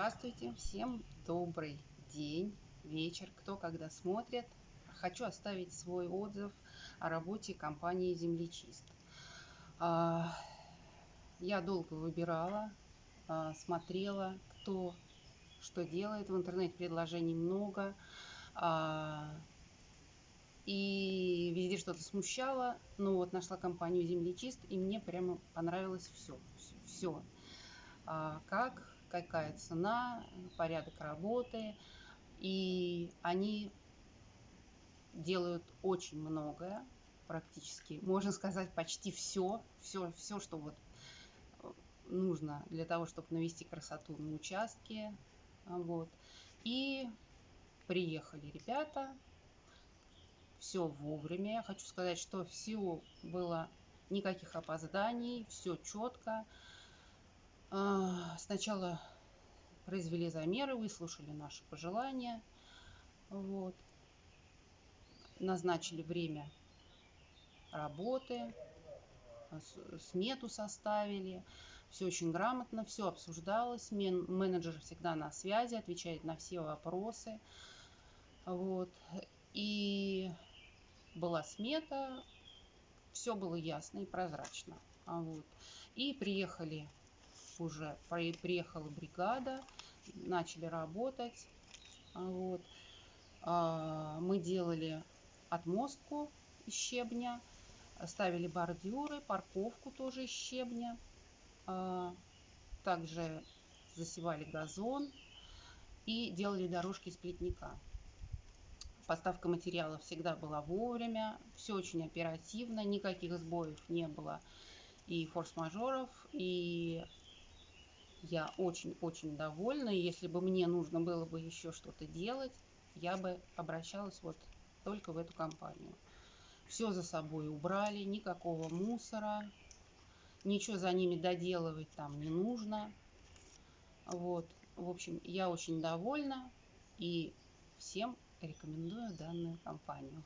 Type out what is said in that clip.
Здравствуйте, всем добрый день, вечер, кто когда смотрит. Хочу оставить свой отзыв о работе компании Землечист. А, я долго выбирала, а, смотрела, кто что делает. В интернете предложений много. А, и везде что-то смущало. Но вот нашла компанию Землечист, и мне прямо понравилось все. Все. Как какая цена, порядок работы. И они делают очень многое, практически, можно сказать, почти все, все, все, что вот нужно для того, чтобы навести красоту на участке. Вот. И приехали ребята, все вовремя. Я хочу сказать, что все было никаких опозданий, все четко. А, сначала произвели замеры, выслушали наши пожелания, вот. назначили время работы, смету составили, все очень грамотно, все обсуждалось, менеджер всегда на связи, отвечает на все вопросы, вот, и была смета, все было ясно и прозрачно, вот, и приехали уже приехала бригада, начали работать. А вот. А, мы делали отмостку из щебня, ставили бордюры, парковку тоже из щебня. А, также засевали газон и делали дорожки из плетника. Поставка материалов всегда была вовремя, все очень оперативно, никаких сбоев не было и форс-мажоров, и я очень-очень довольна. И если бы мне нужно было бы еще что-то делать, я бы обращалась вот только в эту компанию. Все за собой убрали, никакого мусора, ничего за ними доделывать там не нужно. Вот, в общем, я очень довольна и всем рекомендую данную компанию.